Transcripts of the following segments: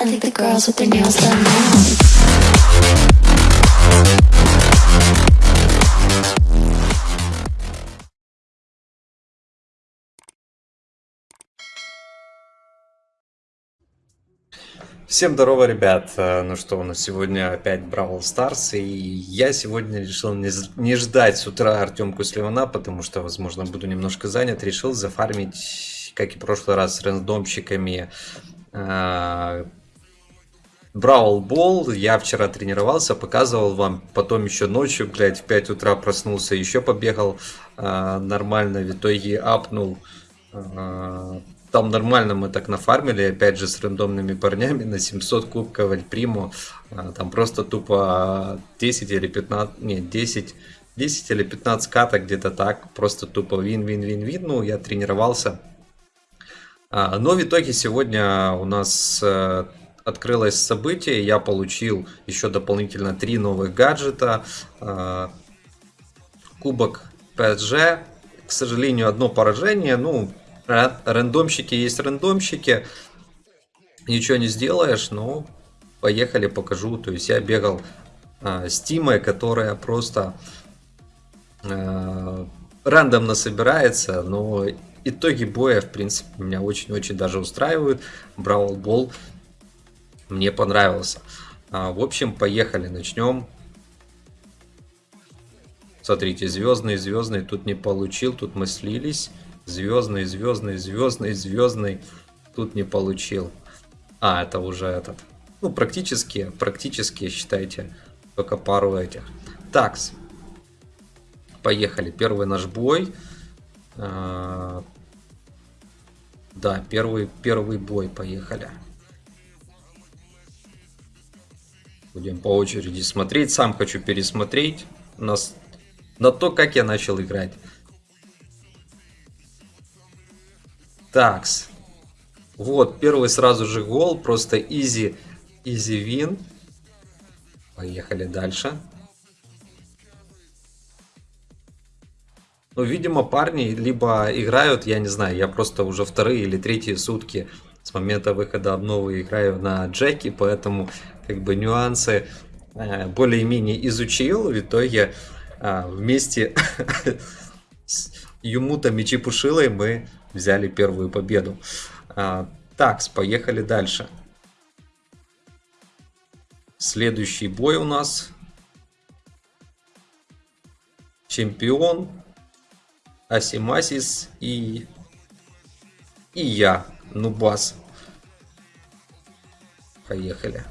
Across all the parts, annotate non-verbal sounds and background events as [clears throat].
I think the girls with their nails done now. Всем здорово, ребят! Ну что, у нас сегодня опять Бравл Старс, и я сегодня решил не, ждать с утра Артемку Сливана, потому что, возможно, буду немножко занят. Решил зафармить, как и в прошлый раз, с рандомщиками э, Бравл Бол. Я вчера тренировался, показывал вам, потом еще ночью, блядь, в 5 утра проснулся, еще побегал э, нормально, в итоге апнул э, там нормально мы так нафармили, опять же, с рандомными парнями на 700 кубков Альприму. А, Там просто тупо 10 или 15, нет, 10, 10 или 15 каток где-то так. Просто тупо вин-вин-вин-вин. Ну, я тренировался. А, Но в итоге сегодня у нас э, открылось событие. Я получил еще дополнительно три новых гаджета. А, Кубок PSG. К сожалению, одно поражение. Ну, ра- рандомщики есть рандомщики. Ничего не сделаешь, но поехали, покажу. То есть я бегал а, с Тимой, которая просто а, рандомно собирается, но итоги боя, в принципе, меня очень-очень даже устраивают. Бравл Бол мне понравился. А, в общем, поехали, начнем. Смотрите, звездный, звездный, тут не получил, тут мы слились. Звездный, звездный, звездный, звездный, тут не получил. А, это уже этот. Ну, практически, практически, считайте, только пару этих. Такс. Поехали. Первый наш бой. А, Да, первый, первый бой. Поехали. Будем по очереди смотреть. Сам хочу пересмотреть нас на то, как я начал играть. Такс. Вот, первый сразу же гол. Просто изи, изи вин. Поехали дальше. Ну, видимо, парни либо играют, я не знаю, я просто уже вторые или третьи сутки с момента выхода обновы играю на Джеки, поэтому как бы нюансы э, более-менее изучил. В итоге а, вместе [laughs] с Юмутом и Чепушилой мы взяли первую победу. А, Так, поехали дальше. Следующий бой у нас. Чемпион. Асимасис и... И я, Нубас. Поехали.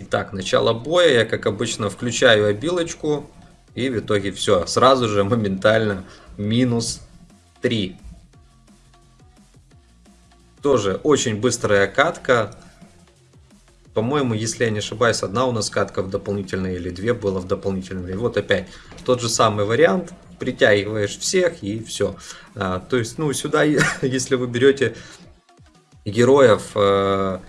Итак, начало боя. Я, как обычно, включаю обилочку. И в итоге все. Сразу же моментально минус 3. Тоже очень быстрая катка. По-моему, если я не ошибаюсь, одна у нас катка в дополнительной или две было в дополнительной. И вот опять тот же самый вариант. Притягиваешь всех и все. А, то есть, ну, сюда, [laughs] если вы берете героев э,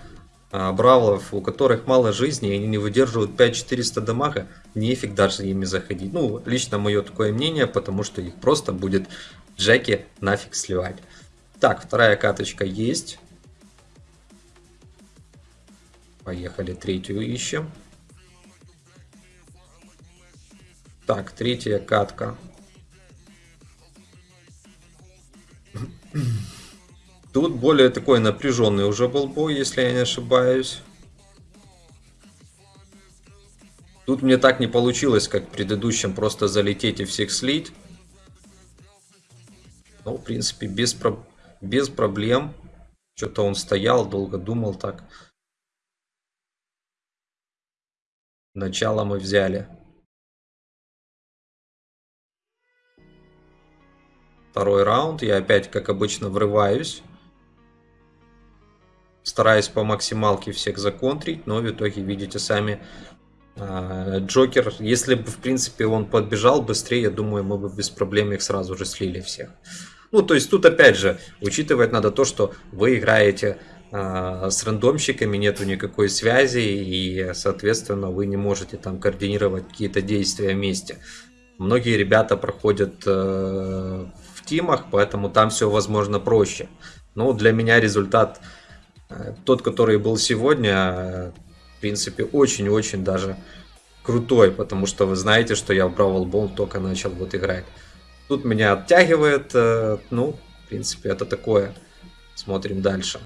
бравлов, у которых мало жизни, и они не выдерживают 5400 дамага, нефиг даже ими заходить. Ну, лично мое такое мнение, потому что их просто будет Джеки нафиг сливать. Так, вторая каточка есть. Поехали, третью ищем. Так, третья катка. Тут более такой напряженный уже был бой, если я не ошибаюсь. Тут мне так не получилось, как в предыдущем, просто залететь и всех слить. Ну, в принципе, без, про... без проблем. Что-то он стоял, долго думал так. Начало мы взяли. Второй раунд. Я опять, как обычно, врываюсь. Стараюсь по максималке всех законтрить, но в итоге, видите сами, а, Джокер, если бы, в принципе, он подбежал быстрее, я думаю, мы бы без проблем их сразу же слили всех. Ну, то есть тут, опять же, учитывать надо то, что вы играете а, с рандомщиками, нету никакой связи, и, соответственно, вы не можете там координировать какие-то действия вместе. Многие ребята проходят э, в тимах, поэтому там все, возможно, проще. Но для меня результат тот, который был сегодня, в принципе, очень-очень даже крутой, потому что вы знаете, что я в Бравл Бол только начал вот играть. Тут меня оттягивает, э, ну, в принципе, это такое. Смотрим дальше.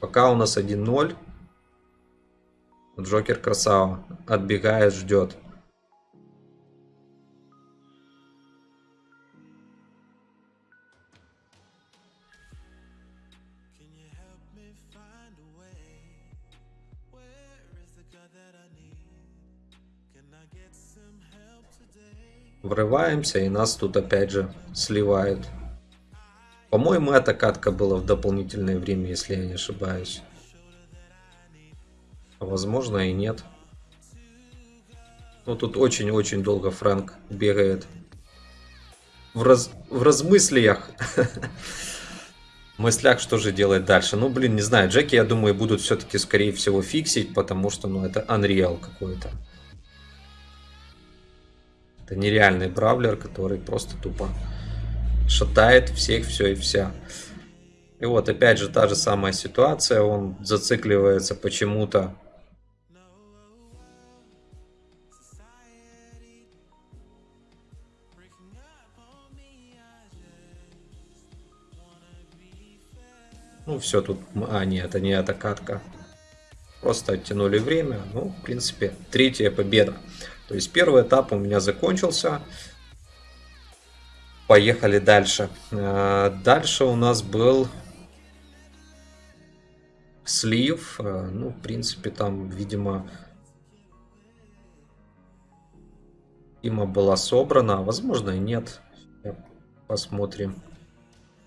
Пока у нас 1-0. Джокер красава. Отбегает, ждет. Врываемся и нас тут опять же сливают. По-моему, эта катка была в дополнительное время, если я не ошибаюсь. Возможно и нет. Ну тут очень-очень долго Фрэнк бегает. В, раз... в размыслиях. [laughs] Мыслях, что же делать дальше. Ну, блин, не знаю. Джеки, я думаю, будут все-таки, скорее всего, фиксить, потому что, ну, это Unreal какой-то. Это нереальный бравлер, который просто тупо шатает всех, все и вся. И вот опять же та же самая ситуация, он зацикливается почему-то. Ну все тут, а нет, это не эта катка. Просто оттянули время. Ну, в принципе, третья победа. То есть первый этап у меня закончился. Поехали дальше. Э, дальше у нас был слив. Э, ну, в принципе, там, видимо, Тима была собрана. Возможно, и нет. Посмотрим.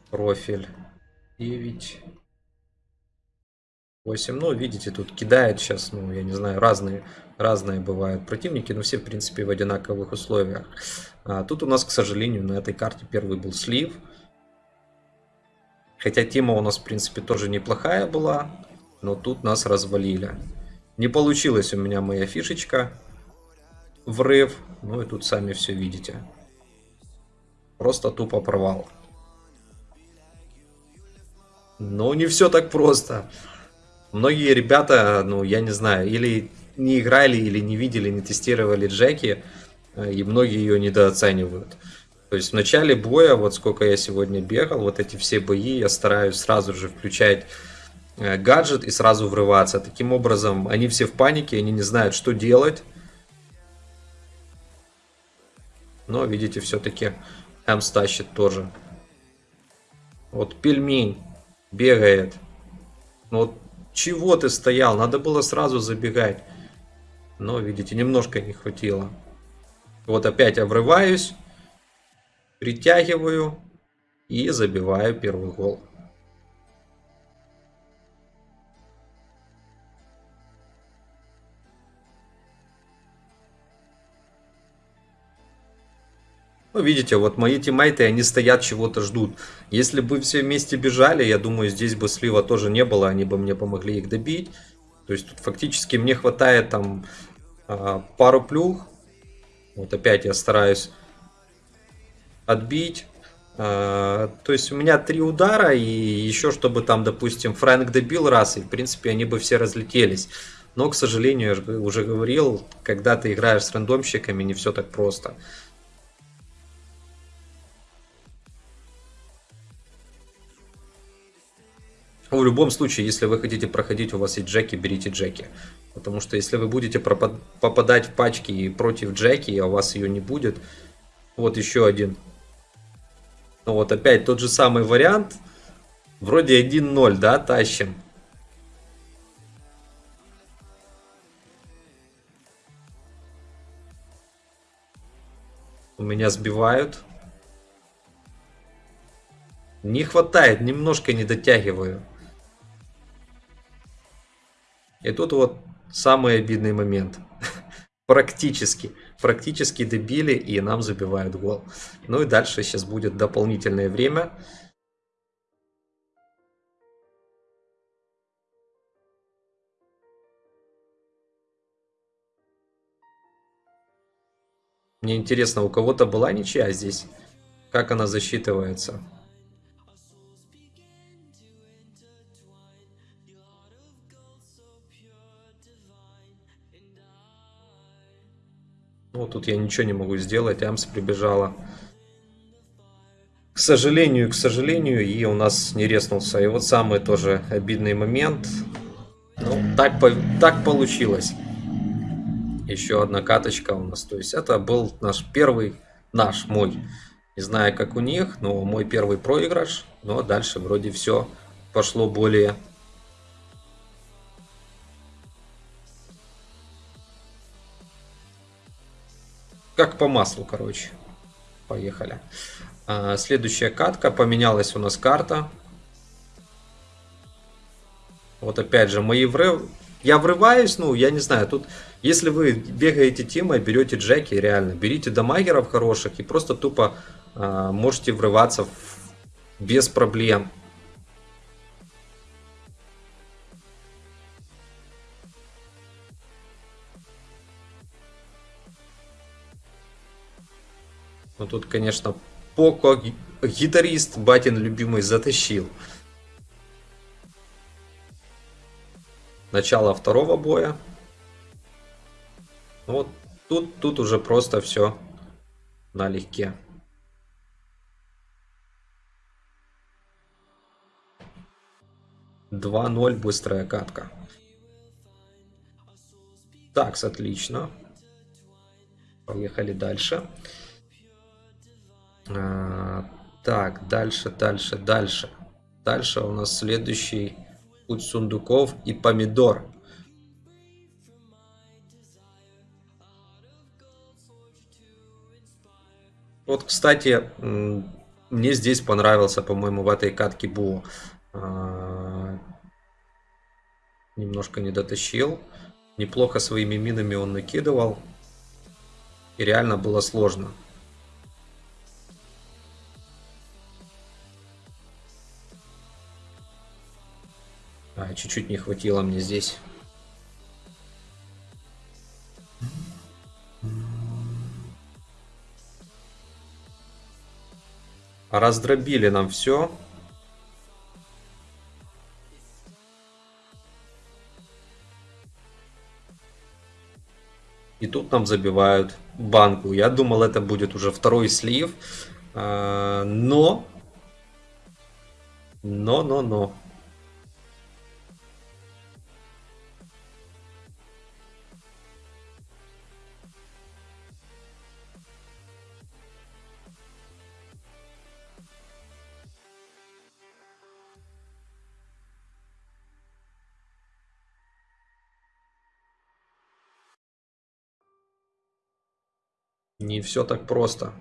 Профиль 9. 8. Ну, видите, тут кидает сейчас, ну, я не знаю, разные, разные бывают противники, но все, в принципе, в одинаковых условиях. А, тут у нас, к сожалению, на этой карте первый был слив. Хотя тема у нас, в принципе, тоже неплохая была, но тут нас развалили. Не получилась у меня моя фишечка. Врыв. Ну и тут сами все видите. Просто тупо провал. Но не все так просто. Многие ребята, ну, я не знаю, или не играли, или не видели, не тестировали Джеки, э, и многие ее недооценивают. То есть в начале боя, вот сколько я сегодня бегал, вот эти все бои, я стараюсь сразу же включать э, гаджет и сразу врываться. Таким образом, они все в панике, они не знают, что делать. Но, видите, все-таки М стащит тоже. Вот пельмень бегает. Ну, вот чего ты стоял? Надо было сразу забегать. Но, видите, немножко не хватило. Вот опять обрываюсь. Притягиваю. И забиваю первый гол. Ну, видите, вот мои тиммейты, они стоят, чего-то ждут. Если бы все вместе бежали, я думаю, здесь бы слива тоже не было, они бы мне помогли их добить. То есть тут фактически мне хватает там а, пару плюх. Вот опять я стараюсь отбить. А, то есть у меня три удара и еще чтобы там, допустим, Фрэнк добил раз, и в принципе они бы все разлетелись. Но, к сожалению, я уже говорил, когда ты играешь с рандомщиками, не все так просто. В любом случае, если вы хотите проходить, у вас есть джеки, берите джеки. Потому что если вы будете попадать в пачки против джеки, а у вас ее не будет, вот еще один. Ну вот опять тот же самый вариант. Вроде 1-0, да, тащим. У меня сбивают. Не хватает, немножко не дотягиваю. И тут вот самый обидный момент. практически, практически добили и нам забивают гол. Ну и дальше сейчас будет дополнительное время. Мне интересно, у кого-то была ничья здесь? Как она засчитывается? Тут я ничего не могу сделать, Амс прибежала. К сожалению, к сожалению, и у нас не резнулся. И вот самый тоже обидный момент. Ну, так, так получилось. Еще одна каточка у нас. То есть это был наш первый, наш, мой. Не знаю, как у них, но мой первый проигрыш. Но дальше вроде все пошло более как по маслу, короче. Поехали. А, следующая катка. Поменялась у нас карта. Вот опять же, мои врыв... Я врываюсь, ну, я не знаю, тут, если вы бегаете тимой, берете джеки, реально, берите дамагеров хороших и просто тупо а, можете врываться в- без проблем. Ну тут, конечно, Поко, ги- гитарист, батин любимый, затащил. Начало второго боя. Ну Вот тут, тут уже просто все налегке. Два ноль быстрая катка. Так, отлично. Поехали дальше. А, так, дальше, дальше, дальше. Дальше у нас следующий путь сундуков и помидор. Вот, кстати, мне здесь понравился, по-моему, в этой катке Бу. А, Немножко не дотащил. Неплохо своими минами он накидывал. И реально было сложно. Чуть-чуть не хватило мне здесь. Раздробили нам все. И тут нам забивают банку. Я думал, это будет уже второй слив. А, Но... Но, но, но. Не все так просто.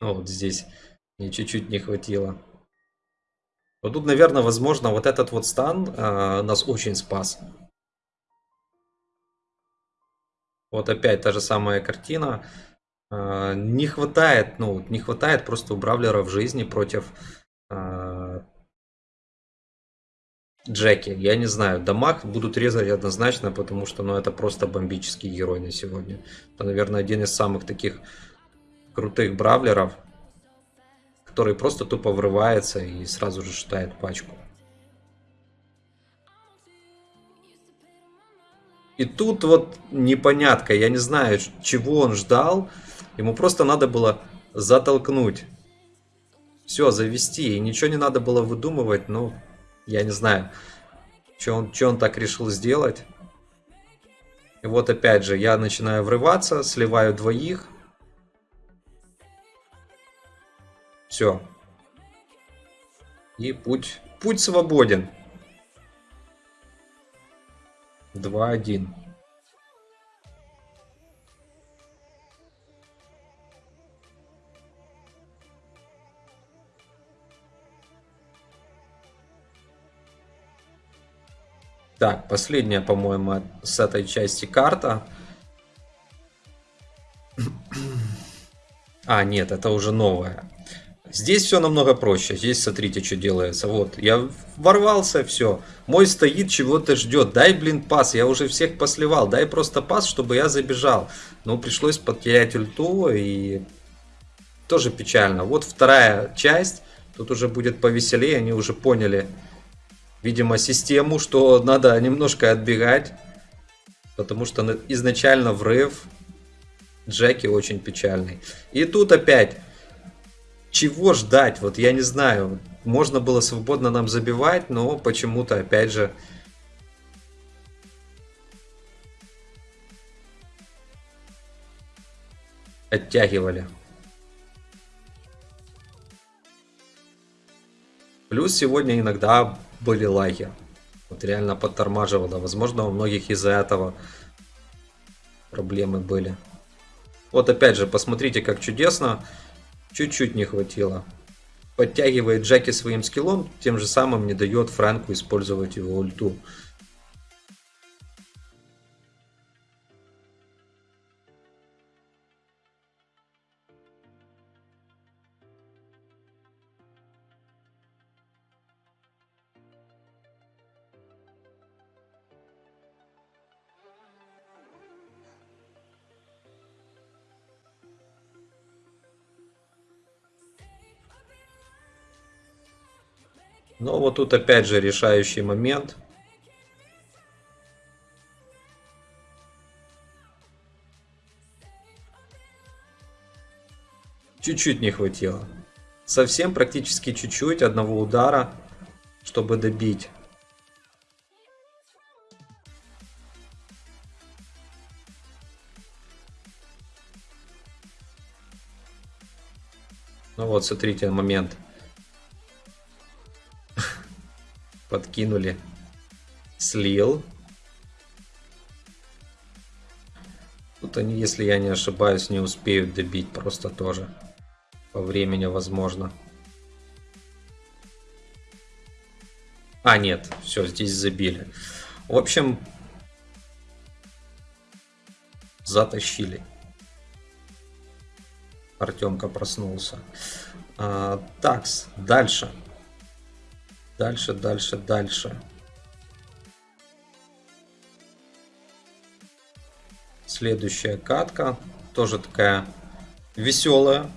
Ну, Вот здесь мне чуть-чуть не хватило. Вот тут, наверное, возможно, вот этот вот стан а, нас очень спас. Вот опять та же самая картина. А, не хватает, ну, не хватает просто у Бравлера в жизни против а, Джеки. Я не знаю, дамаг будут резать однозначно, потому что, ну, это просто бомбический герой на сегодня. Это, наверное, один из самых таких крутых бравлеров, который просто тупо врывается и сразу же считает пачку. И тут вот непонятка, я не знаю, чего он ждал. Ему просто надо было затолкнуть. Все, завести. И ничего не надо было выдумывать. Ну, я не знаю, что он, чё он так решил сделать. И вот опять же, я начинаю врываться, сливаю двоих. Все. И путь, путь свободен. 2-1. Так, последняя, по-моему, с этой части карта. [clears throat] А, нет, это уже новая. Здесь все намного проще. Здесь смотрите, что делается. Вот, я ворвался, все. Мой стоит, чего-то ждет. Дай, блин, пас. Я уже всех посливал. Дай просто пас, чтобы я забежал. Но пришлось потерять ульту и тоже печально. Вот вторая часть. Тут уже будет повеселее, они уже поняли, видимо, систему, что надо немножко отбегать. Потому что на- изначально врыв Джеки очень печальный. И тут опять, чего ждать? Вот я не знаю. Можно было свободно нам забивать, но почему-то опять же оттягивали. Плюс сегодня иногда были лаги. Вот реально подтормаживало. Возможно, у многих из-за этого проблемы были. Вот опять же, посмотрите, как чудесно. Чуть-чуть не хватило. Подтягивает Джеки своим скиллом, тем же самым не дает Фрэнку использовать его ульту. Но вот тут опять же решающий момент. Чуть-чуть не хватило. Совсем практически чуть-чуть одного удара, чтобы добить. Ну вот, смотрите, момент. Подкинули. Слил. Тут они, если я не ошибаюсь, не успеют добить просто тоже. По времени возможно. А, нет, все, здесь забили. В общем, затащили. Артемка проснулся. А, такс, дальше. Дальше, дальше, дальше. Следующая катка. Тоже такая веселая.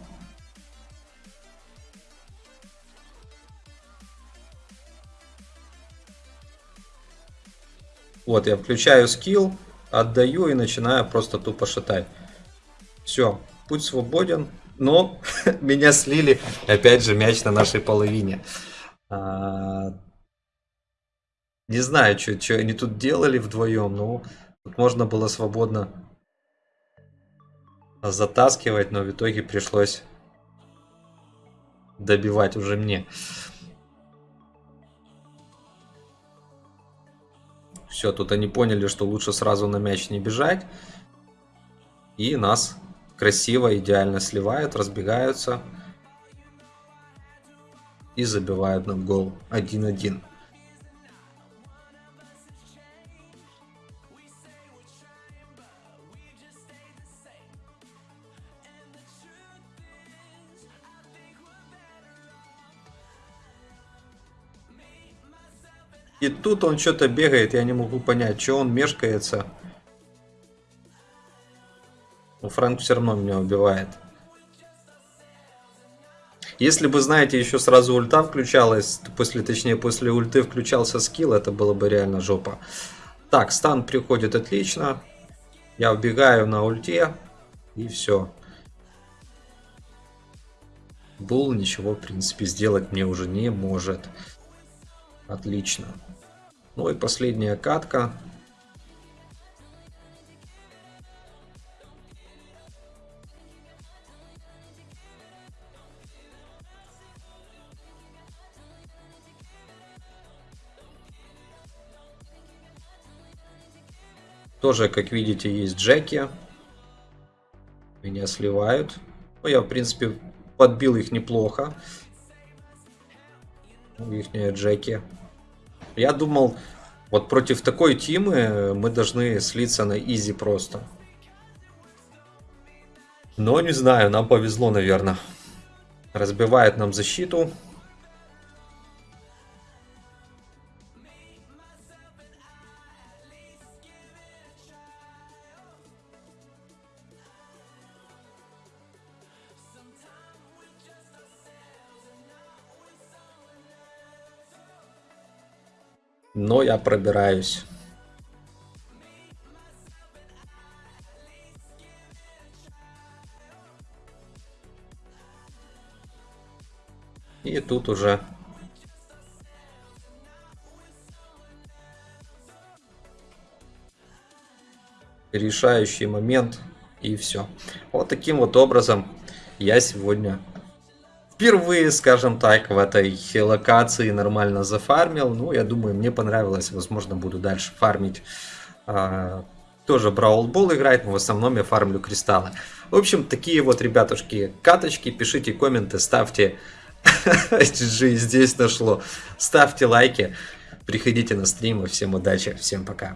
Вот, я включаю скилл, отдаю и начинаю просто тупо шатать. Все, путь свободен, но [laughs] меня слили, опять же, мяч на нашей половине. А, Не знаю, что они тут делали вдвоем, но тут можно было свободно затаскивать, но в итоге пришлось добивать уже мне. Все, тут они поняли, что лучше сразу на мяч не бежать. И нас красиво, идеально сливают, разбегаются. И забивают нам гол 1-1. И тут он что-то бегает, я не могу понять, что он мешкается. Но Фрэнк все равно меня убивает. Если бы, знаете, еще сразу ульта включалась, после, точнее, после ульты включался скилл, это было бы реально жопа. Так, стан приходит отлично. Я убегаю на ульте. И все. Бул ничего, в принципе, сделать мне уже не может. Отлично. Ну и последняя катка. Тоже, как видите, есть Джеки. Меня сливают. Ну, я, в принципе, подбил их неплохо. Их Джеки. Я думал, вот против такой тимы мы должны слиться на изи просто. Но не знаю, нам повезло, наверное. Разбивает нам защиту. Но я пробираюсь. И тут уже решающий момент и все. Вот таким вот образом я сегодня впервые, скажем так, в этой локации нормально зафармил. Ну, я думаю, мне понравилось. Возможно, буду дальше фармить. А, тоже Ball играть, но в основном я фармлю кристаллы. В общем, такие вот, ребятушки, каточки. Пишите комменты, ставьте [laughs] GG здесь нашло. Ставьте лайки, приходите на стримы. Всем удачи, всем пока.